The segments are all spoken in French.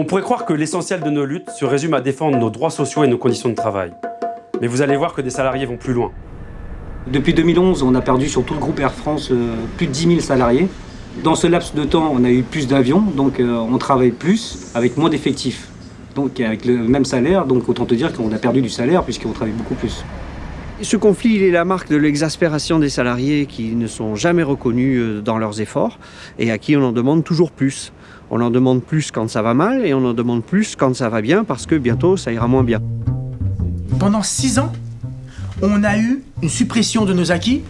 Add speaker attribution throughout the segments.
Speaker 1: On pourrait croire que l'essentiel de nos luttes se résume à défendre nos droits sociaux et nos conditions de travail. Mais vous allez voir que des salariés vont plus loin.
Speaker 2: Depuis 2011, on a perdu sur tout le groupe Air France euh, plus de 10 000 salariés. Dans ce laps de temps, on a eu plus d'avions, donc euh, on travaille plus avec moins d'effectifs. Donc avec le même salaire, donc autant te dire qu'on a perdu du salaire puisqu'on travaille beaucoup plus.
Speaker 3: Ce conflit il est la marque de l'exaspération des salariés qui ne sont jamais reconnus euh, dans leurs efforts et à qui on en demande toujours plus. On en demande plus quand ça va mal et on en demande plus quand ça va bien parce que bientôt ça ira moins bien.
Speaker 4: Pendant six ans, on a eu une suppression de nos acquis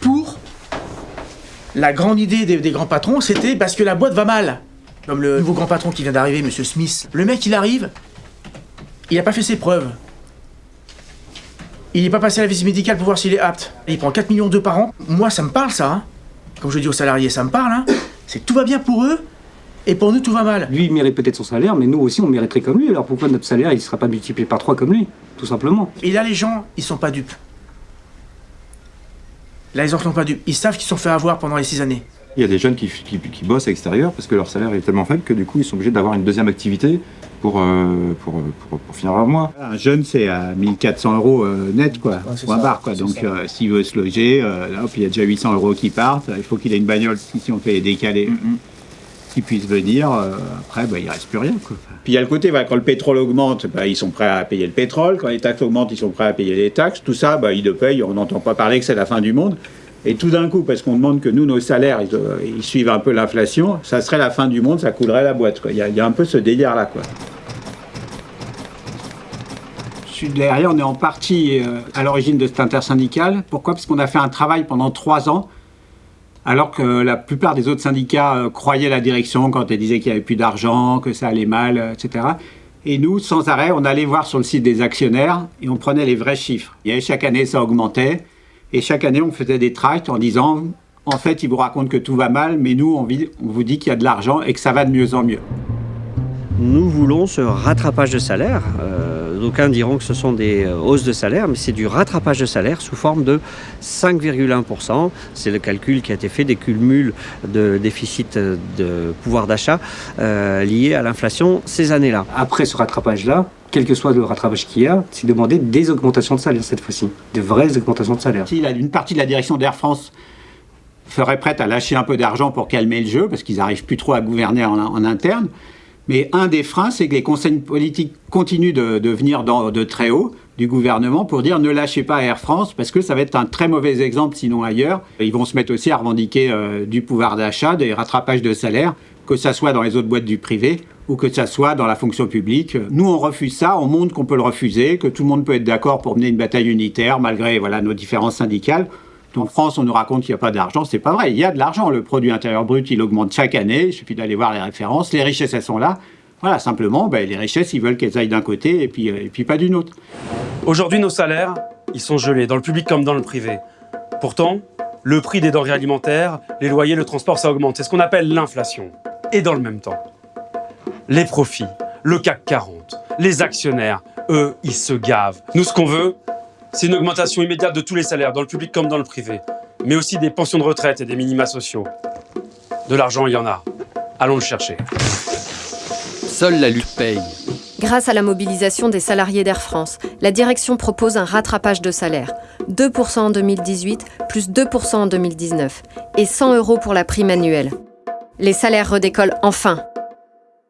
Speaker 4: pour la grande idée des, grands patrons, c'était parce que la boîte va mal. Comme le nouveau grand patron qui vient d'arriver, Monsieur Smith. Le mec, il arrive, il n'a pas fait ses preuves. Il n'est pas passé à la visite médicale pour voir s'il est apte. Il prend 4 millions d'euros par an. Moi, ça me parle, ça. hein. Comme je dis aux salariés, ça me parle. Hein. C'est tout va bien pour eux, et pour nous, tout va mal.
Speaker 2: Lui, il mérite peut-être son salaire, mais nous aussi, on mériterait comme lui. Alors pourquoi notre salaire, il ne sera pas multiplié par 3 comme lui Tout simplement?
Speaker 4: Et là, les gens, ils sont pas dupes. Là, ils en sont pas dupes. Ils savent qu'ils se sont fait avoir pendant les 6 années.
Speaker 5: Il y a des jeunes qui, qui- qui bossent à l'extérieur parce que leur salaire est tellement faible que du coup ils sont obligés d'avoir une deuxième activité pour, euh, pour, pour, pour finir leur mois.
Speaker 6: Un jeune, c'est à 1400 euros euh, net, quoi,
Speaker 4: c'est
Speaker 6: point
Speaker 4: ça,
Speaker 6: barre, quoi. Donc, euh, s'il veut se loger, euh, là, il y a déjà 800 euros qui partent. Il faut qu'il ait une bagnole si si on fait les décalés, qu'il puisse venir. euh, après, bah, il reste plus rien, quoi. Puis il y a le côté, quand le pétrole augmente, bah, ils sont prêts à payer le pétrole. Quand les taxes augmentent, ils sont prêts à payer les taxes. Tout ça, bah, ils le payent. On n'entend pas parler que c'est la fin du monde. Et tout d'un coup, parce qu'on demande que nous, nos salaires, ils, euh, ils suivent un peu l'inflation, ça serait la fin du monde, ça coulerait la boîte. quoi. Il y, a- il y a un peu ce délire-là. quoi. Derrière, on est en partie euh, à l'origine de cette intersyndical. Pourquoi? Parce qu'on a fait un travail pendant trois ans, alors que la plupart des autres syndicats euh, croyaient la direction quand elle disait qu'il n'y avait plus d'argent, que ça allait mal, euh, etc. Et nous, sans arrêt, on allait voir sur le site des actionnaires et on prenait les vrais chiffres. Et chaque année, ça augmentait. Et chaque année, on faisait des tracts en disant, en fait, ils vous racontent que tout va mal, mais nous, on vous dit qu'il y a de l'argent et que ça va de mieux en mieux.
Speaker 3: Nous voulons ce rattrapage de salaire. Euh, D'aucuns diront que ce sont des euh, hausses de salaire, mais c'est du rattrapage de salaire sous forme de 5,1%. C'est le calcul qui a été fait des cumuls de déficit euh, de pouvoir d'achat euh, liés à l'inflation ces années-là.
Speaker 2: Après ce rattrapage-là, quel que soit le rattrapage qu'il y a, c'est demander des augmentations de salaire cette fois-ci. De vraies augmentations de salaire.
Speaker 6: Si la- une partie de la direction d'Air France serait prête à lâcher un peu d'argent pour calmer le jeu, parce qu'ils n'arrivent plus trop à gouverner en, en interne, mais un des freins, c'est que les conseils politiques continuent de, venir de très haut du gouvernement pour dire ne lâchez pas Air France, parce que ça va être un très mauvais exemple sinon ailleurs. Ils vont se mettre aussi à revendiquer euh, du pouvoir d'achat, des rattrapages de salaire, que ça soit dans les autres boîtes du privé ou que ça soit dans la fonction publique. Nous, on refuse ça, on montre qu'on peut le refuser, que tout le monde peut être d'accord pour mener une bataille unitaire malgré voilà, nos différences syndicales. En France, on nous raconte qu'il n'y a pas d'argent. C'est pas vrai. Il y a de l'argent. Le produit intérieur brut, il augmente chaque année. Il suffit d'aller voir les références. Les richesses, elles sont là. Voilà, simplement, ben, les richesses, ils veulent qu'elles aillent d'un côté et puis, euh, et puis pas d'une autre.
Speaker 1: Aujourd'hui, nos salaires, ils sont gelés, dans le public comme dans le privé. Pourtant, le prix des denrées alimentaires, les loyers, le transport, ça augmente. C'est ce qu'on appelle l'inflation. Et dans le même temps, les profits, le CAC 40, les actionnaires, eux, ils se gavent. Nous, ce qu'on veut, c'est une augmentation immédiate de tous les salaires, dans le public comme dans le privé. Mais aussi des pensions de retraite et des minima sociaux. De l'argent, il y en a. Allons le chercher.
Speaker 7: Seule la lutte paye.
Speaker 8: Grâce à la mobilisation des salariés d'Air France, la direction propose un rattrapage de salaire. 2% en 2018, plus 2% en 2019. Et 100 euros pour la prime annuelle. Les salaires redécollent enfin.